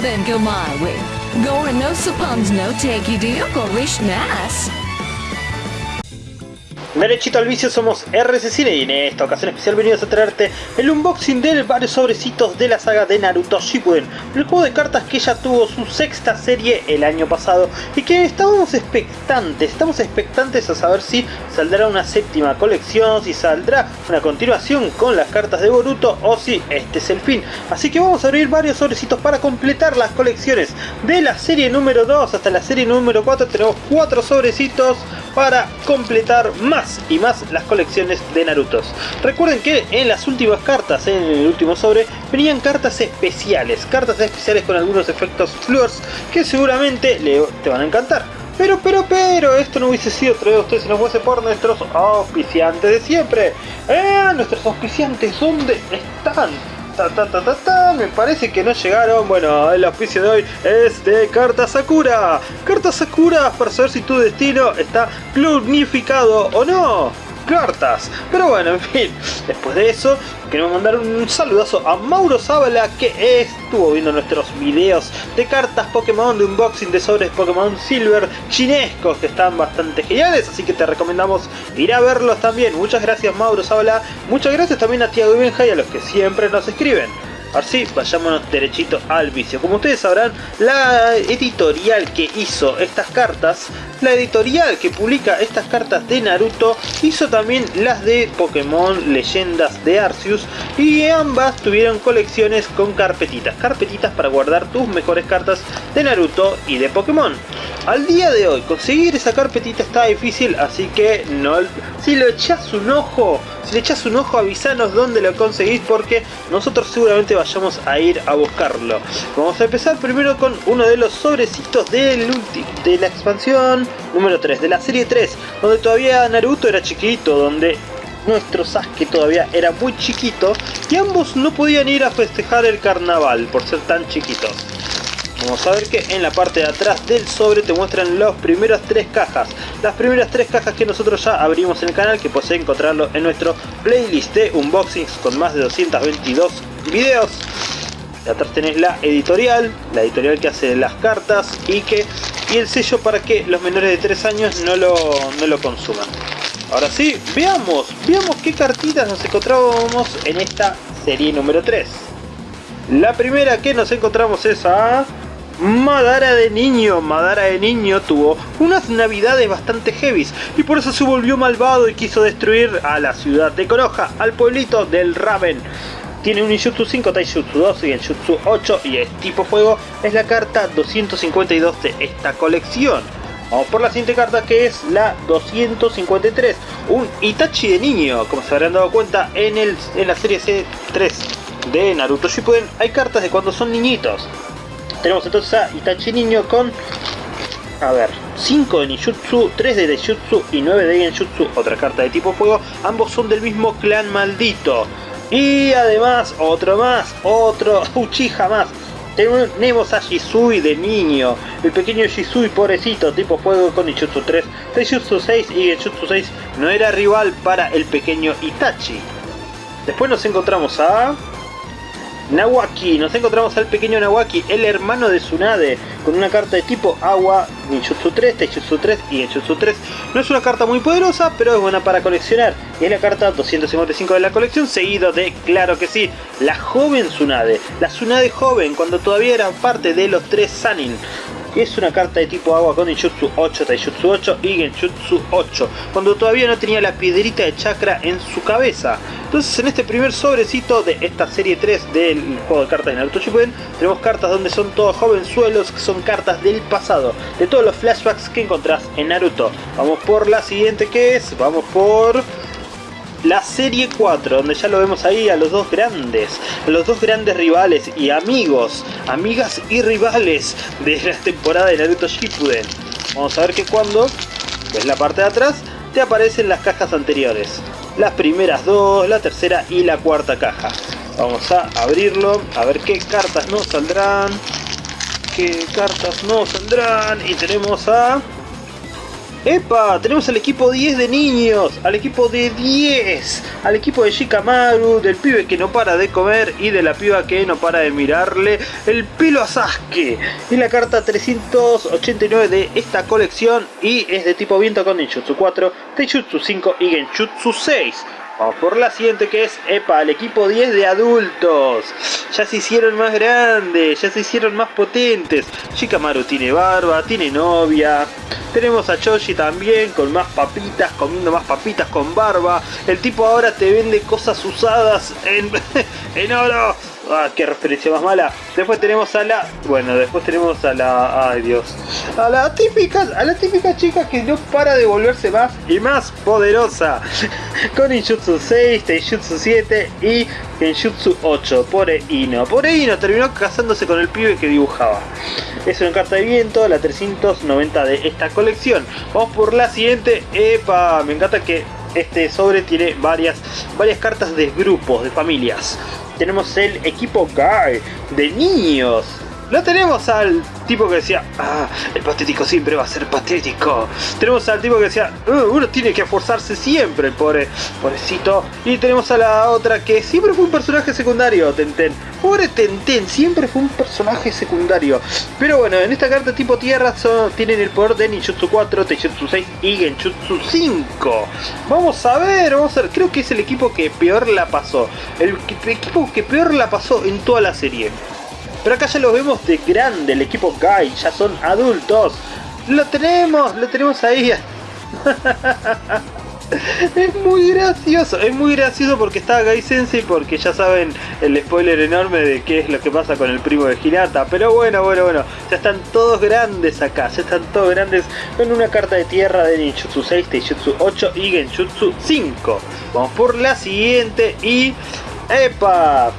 then go my way. Gore no suppons no take you deal go wish nas. Derechito al vicio somos RC Cine y en esta ocasión especial venimos a traerte el unboxing de varios sobrecitos de la saga de Naruto Shippuden el juego de cartas que ya tuvo su sexta serie el año pasado y que estábamos expectantes, estamos expectantes a saber si saldrá una séptima colección, si saldrá una continuación con las cartas de Boruto o si este es el fin. Así que vamos a abrir varios sobrecitos para completar las colecciones de la serie número 2 hasta la serie número 4 tenemos cuatro sobrecitos para completar más y más las colecciones de Naruto. Recuerden que en las últimas cartas, en el último sobre, venían cartas especiales, cartas especiales con algunos efectos flores que seguramente le, te van a encantar. Pero, pero, pero, esto no hubiese sido traído a ustedes si no fuese por nuestros auspiciantes de siempre. ¡Eh! Nuestros auspiciantes, ¿dónde están? Me parece que no llegaron. Bueno, el auspicio de hoy es de Carta Sakura. Carta Sakura para saber si tu destino está planificado o no cartas. Pero bueno, en fin, después de eso, queremos mandar un saludazo a Mauro Zabala que estuvo viendo nuestros videos de cartas Pokémon, de unboxing de sobres Pokémon Silver chinescos que están bastante geniales, así que te recomendamos ir a verlos también. Muchas gracias Mauro Zabala, muchas gracias también a Tiago Benja y a los que siempre nos escriben. Así, vayámonos derechito al vicio. Como ustedes sabrán, la editorial que hizo estas cartas, la editorial que publica estas cartas de Naruto, hizo también las de Pokémon Leyendas de Arceus y ambas tuvieron colecciones con carpetitas. Carpetitas para guardar tus mejores cartas de Naruto y de Pokémon. Al día de hoy, conseguir esa carpetita está difícil, así que no, si lo echas un ojo, si le echas un ojo avisanos dónde lo conseguís porque nosotros seguramente vayamos a ir a buscarlo. Vamos a empezar primero con uno de los sobrecitos del de la expansión número 3, de la serie 3, donde todavía Naruto era chiquito, donde nuestro Sasuke todavía era muy chiquito y ambos no podían ir a festejar el carnaval por ser tan chiquitos. Vamos a ver que en la parte de atrás del sobre te muestran las primeras tres cajas. Las primeras tres cajas que nosotros ya abrimos en el canal, que puedes encontrarlo en nuestro playlist de unboxings con más de 222 videos. De atrás tenés la editorial, la editorial que hace las cartas y que y el sello para que los menores de 3 años no lo, no lo consuman. Ahora sí, veamos, veamos qué cartitas nos encontrábamos en esta serie número 3. La primera que nos encontramos es a Madara de niño, Madara de niño tuvo unas navidades bastante heavies y por eso se volvió malvado y quiso destruir a la ciudad de Konoha, al pueblito del Raven. Tiene un Ninjutsu 5, Taijutsu 2 y el Jutsu 8 y es tipo fuego, es la carta 252 de esta colección. Vamos por la siguiente carta que es la 253, un Itachi de niño, como se habrán dado cuenta en, el, en la serie C3 de Naruto Shippuden hay cartas de cuando son niñitos. Tenemos entonces a Itachi Niño con, a ver, 5 de Ninjutsu, 3 de Deijutsu y 9 de Genjutsu, otra carta de tipo fuego. Ambos son del mismo clan maldito. Y además, otro más, otro Uchiha más. Tenemos a Shisui de niño, el pequeño Shisui pobrecito, tipo fuego con Ninjutsu 3, Taijutsu 6 y Genjutsu 6 no era rival para el pequeño Itachi. Después nos encontramos a Nawaki, nos encontramos al pequeño Nawaki, el hermano de Tsunade, con una carta de tipo agua, Ninjutsu 3, Taijutsu 3 y Genjutsu 3. No es una carta muy poderosa, pero es buena para coleccionar. Y es la carta 255 de la colección, seguido de, claro que sí, la joven Tsunade. La Tsunade joven, cuando todavía era parte de los tres Sanin es una carta de tipo agua con Ninjutsu 8, Taijutsu 8 y Genjutsu 8, cuando todavía no tenía la piedrita de chakra en su cabeza. Entonces en este primer sobrecito de esta serie 3 del juego de cartas de Naruto Shippuden, tenemos cartas donde son todos jovenzuelos, que son cartas del pasado, de todos los flashbacks que encontrás en Naruto. Vamos por la siguiente que es, vamos por la serie 4, donde ya lo vemos ahí a los dos grandes, a los dos grandes rivales y amigos, amigas y rivales de la temporada de Naruto Shippuden. Vamos a ver que cuando ves la parte de atrás, te aparecen las cajas anteriores. Las primeras dos, la tercera y la cuarta caja. Vamos a abrirlo, a ver qué cartas nos saldrán. Qué cartas nos saldrán. Y tenemos a ¡Epa! Tenemos al equipo 10 de niños, al equipo de 10, al equipo de Shikamaru, del pibe que no para de comer y de la piba que no para de mirarle el pelo a Sasuke. Y la carta 389 de esta colección y es de tipo viento con Ninjutsu 4, Teijutsu 5 y Genjutsu 6. Vamos por la siguiente que es, epa, el equipo 10 de adultos. Ya se hicieron más grandes, ya se hicieron más potentes. Shikamaru tiene barba, tiene novia. Tenemos a Choji también con más papitas, comiendo más papitas con barba. El tipo ahora te vende cosas usadas en, en oro. Ah, qué referencia más mala. Después tenemos a la. Bueno, después tenemos a la. Ay Dios. A la típica. A la típica chica que no para de volverse más y más poderosa. Con Injutsu 6, Teijutsu 7 y Genjutsu 8. Pobre Ino. Pobre Ino terminó casándose con el pibe que dibujaba. Es una carta de viento, la 390 de esta colección. Vamos por la siguiente. Epa, me encanta que este sobre tiene varias, varias cartas de grupos, de familias tenemos el equipo Guy de niños. No tenemos al tipo que decía, ah, el patético siempre va a ser patético. Tenemos al tipo que decía, uh, uno tiene que esforzarse siempre, pobre, pobrecito. Y tenemos a la otra que siempre fue un personaje secundario, Tenten. Pobre Tenten, siempre fue un personaje secundario. Pero bueno, en esta carta tipo tierra son, tienen el poder de Ninjutsu 4, Teijutsu 6 y Genjutsu 5. Vamos a ver, vamos a ver. Creo que es el equipo que peor la pasó. El equipo que peor la pasó en toda la serie. Pero acá ya lo vemos de grande, el equipo Guy, ya son adultos. Lo tenemos, lo tenemos ahí. es muy gracioso, es muy gracioso porque está Gai Sensei porque ya saben el spoiler enorme de qué es lo que pasa con el primo de Hinata. Pero bueno, bueno, bueno, ya están todos grandes acá, ya están todos grandes con una carta de tierra de Ninjutsu 6, Teijutsu 8 y Genjutsu 5. Vamos por la siguiente y... ¡Epa!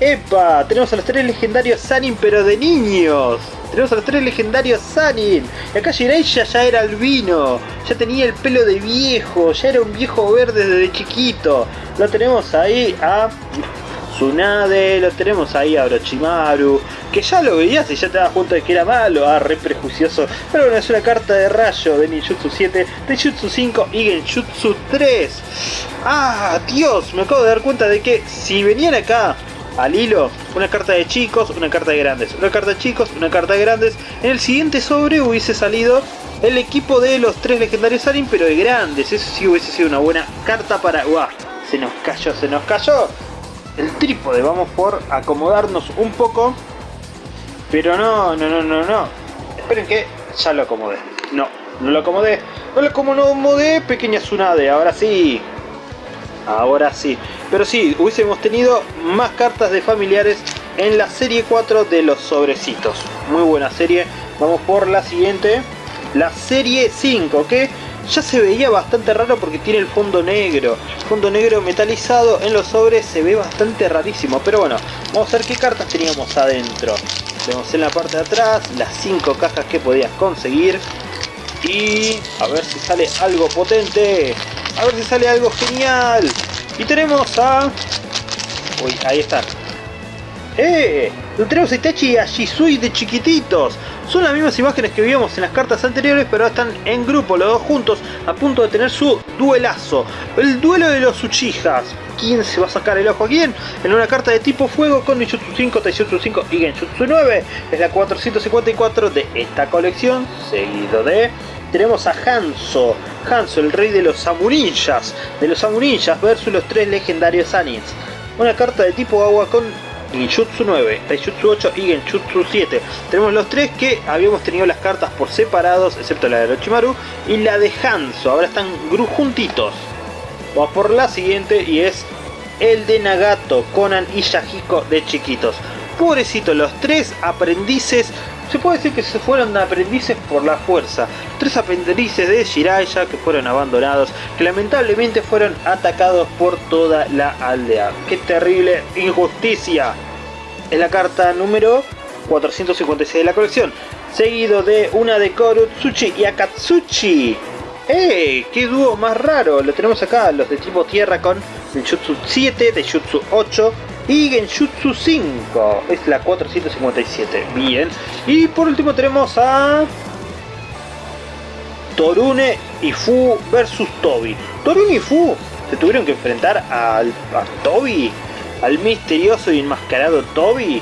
¡Epa! Tenemos a los tres legendarios Sanin pero de niños. Tenemos a los tres legendarios Sanin. Y acá Jiraiya ya era albino. Ya tenía el pelo de viejo. Ya era un viejo verde desde chiquito. Lo tenemos ahí a Tsunade. Lo tenemos ahí a Orochimaru. Que ya lo veías y ya te das cuenta de que era malo. Ah, re prejuicioso. Pero bueno, es una carta de rayo de Ninjutsu 7, Jutsu 5 y Genjutsu 3. Ah, Dios. Me acabo de dar cuenta de que si venían acá al hilo una carta de chicos, una carta de grandes, una carta de chicos, una carta de grandes. En el siguiente sobre hubiese salido el equipo de los tres legendarios Alien, pero de grandes. Eso sí hubiese sido una buena carta para... ¡Uah! Se nos cayó, se nos cayó. El trípode, vamos por acomodarnos un poco. Pero no, no, no, no, no. Esperen que ya lo acomodé. No, no lo acomodé. No lo acomodé, pequeña Tsunade. Ahora sí. Ahora sí. Pero sí, hubiésemos tenido más cartas de familiares en la serie 4 de los sobrecitos. Muy buena serie. Vamos por la siguiente. La serie 5, que ya se veía bastante raro porque tiene el fondo negro. fondo negro metalizado en los sobres se ve bastante rarísimo. Pero bueno, vamos a ver qué cartas teníamos adentro. Vemos en la parte de atrás las 5 cajas que podías conseguir. Y a ver si sale algo potente. A ver si sale algo genial. Y tenemos a... Uy, ahí está. ¡Eh! Tenemos a Itachi y a Shisui de chiquititos. Son las mismas imágenes que vimos en las cartas anteriores, pero están en grupo, los dos juntos, a punto de tener su duelazo. El duelo de los Uchijas. ¿Quién se va a sacar el ojo a quién? En una carta de tipo fuego con Ninjutsu 5, Taijutsu 5 y Genjutsu 9. Es la 454 de esta colección, seguido de tenemos a Hanzo, Hanzo, el rey de los Samurinjas, de los Samurinjas versus los tres legendarios Anins. Una carta de tipo agua con Genjutsu 9, Taijutsu 8 y Genjutsu 7. Tenemos los tres que habíamos tenido las cartas por separados, excepto la de Orochimaru y la de Hanzo. Ahora están juntitos. Vamos por la siguiente y es el de Nagato, Conan y Yahiko de chiquitos. Pobrecito, los tres aprendices se puede decir que se fueron aprendices por la fuerza. Tres aprendices de Shiraiya que fueron abandonados, que lamentablemente fueron atacados por toda la aldea. ¡Qué terrible injusticia! Es la carta número 456 de la colección. Seguido de una de Korutsuchi y Akatsuchi. ¡Eh! ¡Qué dúo más raro! Lo tenemos acá, los de tipo tierra con Jutsu 7, de Jutsu 8 y Genjutsu 5. Es la 457. Bien. Y por último tenemos a... Torune y Fu versus Toby. Torune y Fu se tuvieron que enfrentar al, a Toby, al misterioso y enmascarado Toby.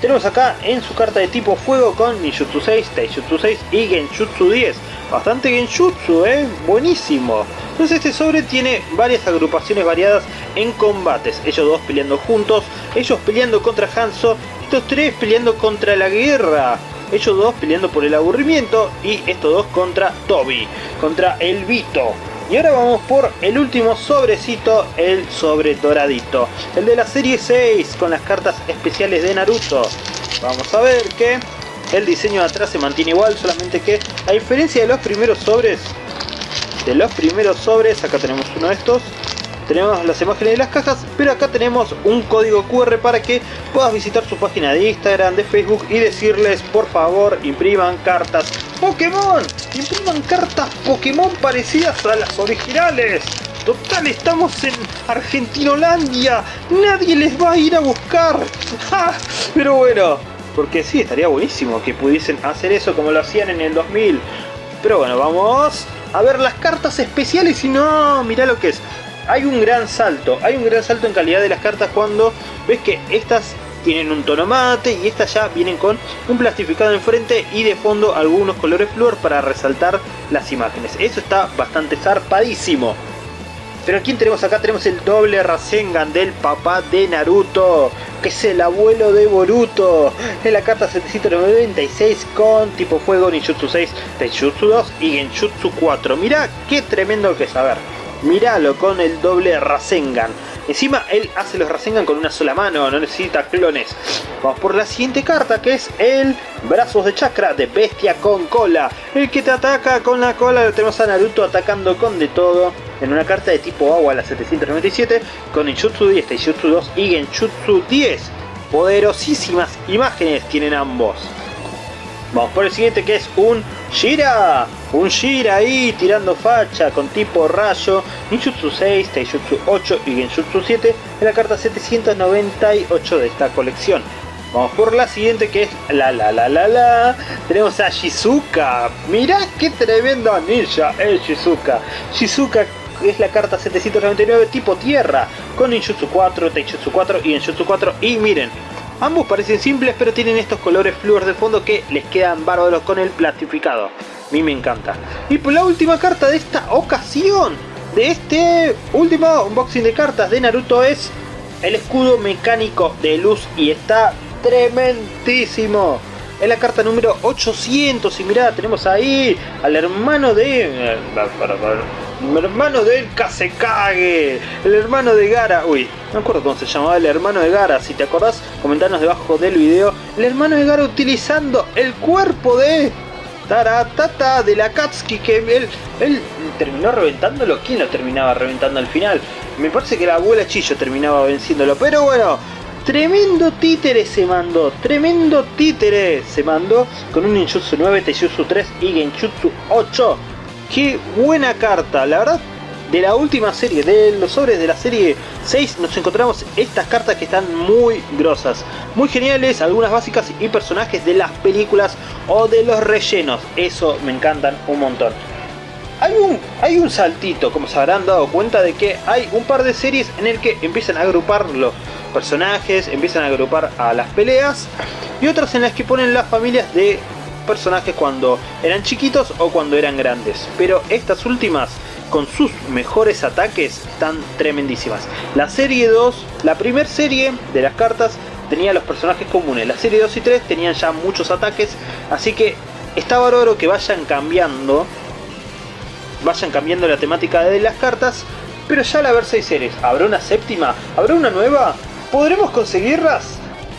Tenemos acá en su carta de tipo fuego con Ninjutsu 6, Taijutsu 6 y Genjutsu 10. Bastante Genjutsu, eh, buenísimo. Entonces este sobre tiene varias agrupaciones variadas en combates. Ellos dos peleando juntos, ellos peleando contra Hanzo, estos tres peleando contra la guerra. Ellos dos peleando por el aburrimiento y estos dos contra Toby, contra el Vito. Y ahora vamos por el último sobrecito, el sobre doradito. El de la serie 6 con las cartas especiales de Naruto. Vamos a ver que el diseño de atrás se mantiene igual, solamente que a diferencia de los primeros sobres, de los primeros sobres, acá tenemos uno de estos, tenemos las imágenes de las cajas, pero acá tenemos un código QR para que puedas visitar su página de Instagram, de Facebook y decirles por favor impriman cartas Pokémon, impriman cartas Pokémon parecidas a las originales. Total, estamos en Argentinolandia, nadie les va a ir a buscar. Pero bueno, porque sí, estaría buenísimo que pudiesen hacer eso como lo hacían en el 2000. Pero bueno, vamos a ver las cartas especiales y no, mira lo que es hay un gran salto, hay un gran salto en calidad de las cartas cuando ves que estas tienen un tono mate y estas ya vienen con un plastificado enfrente y de fondo algunos colores flúor para resaltar las imágenes. Eso está bastante zarpadísimo. Pero ¿quién tenemos acá? Tenemos el doble Rasengan del papá de Naruto, que es el abuelo de Boruto. En la carta 796 con tipo fuego, Ninjutsu 6, Tenjutsu 2 y Genjutsu 4. Mirá qué tremendo que es. A ver, Míralo con el doble Rasengan. Encima él hace los Rasengan con una sola mano, no necesita clones. Vamos por la siguiente carta que es el Brazos de Chakra de Bestia con cola. El que te ataca con la cola, lo tenemos a Naruto atacando con de todo. En una carta de tipo agua, la 797, con Ninjutsu 10, Taijutsu 2 y Genjutsu 10. Poderosísimas imágenes tienen ambos. Vamos por el siguiente que es un Shira. Un Shira ahí tirando facha con tipo rayo. Ninjutsu 6, Taijutsu 8 y Genjutsu 7 en la carta 798 de esta colección. Vamos por la siguiente que es la la la la la. Tenemos a Shizuka. Mirá qué tremendo ninja es Shizuka. Shizuka es la carta 799 tipo tierra con Ninjutsu 4, Taijutsu 4 y Genjutsu 4 y miren Ambos parecen simples pero tienen estos colores flúor de fondo que les quedan bárbaros con el plastificado. A mí me encanta. Y por la última carta de esta ocasión, de este último unboxing de cartas de Naruto es el escudo mecánico de luz y está tremendísimo. Es la carta número 800 y mirá, tenemos ahí al hermano de... El hermano del Kasekage, el hermano de Gara, uy, no me acuerdo cómo se llamaba el hermano de Gara, si te acordás, comentanos debajo del video, el hermano de Gara utilizando el cuerpo de Taratata de la Katsuki, que él, él terminó reventándolo, ¿quién lo terminaba reventando al final? Me parece que la abuela Chillo terminaba venciéndolo, pero bueno, tremendo títere se mandó, tremendo títere se mandó con un Ninjutsu 9, Taijutsu 3 y Genjutsu 8 Qué buena carta, la verdad de la última serie, de los sobres de la serie 6 nos encontramos estas cartas que están muy grosas, muy geniales, algunas básicas y personajes de las películas o de los rellenos, eso me encantan un montón. Hay un, hay un saltito, como se habrán dado cuenta de que hay un par de series en el que empiezan a agrupar los personajes, empiezan a agrupar a las peleas y otras en las que ponen las familias de personajes cuando eran chiquitos o cuando eran grandes. Pero estas últimas, con sus mejores ataques, están tremendísimas. La serie 2, la primera serie de las cartas, tenía los personajes comunes. La serie 2 y 3 tenían ya muchos ataques, así que está bárbaro que vayan cambiando. Vayan cambiando la temática de las cartas. Pero ya al haber 6 series, ¿habrá una séptima? ¿Habrá una nueva? ¿Podremos conseguirlas?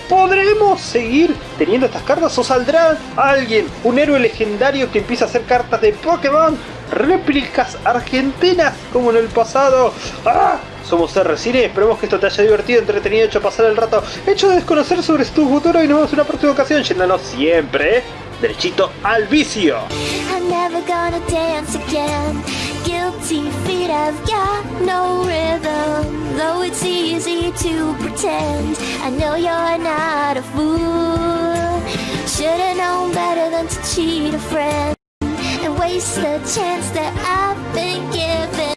¿Podremos seguir teniendo estas cartas o saldrá alguien, un héroe legendario que empieza a hacer cartas de Pokémon? Réplicas argentinas como en el pasado. ¡Ah! Somos R-Cine, esperemos que esto te haya divertido, entretenido, hecho pasar el rato, hecho de desconocer sobre tu futuro y nos vemos en una próxima ocasión, yéndonos siempre derechito al vicio. Guilty feet have got no rhythm Though it's easy to pretend I know you're not a fool. Should've known better than to cheat a friend And waste the chance that I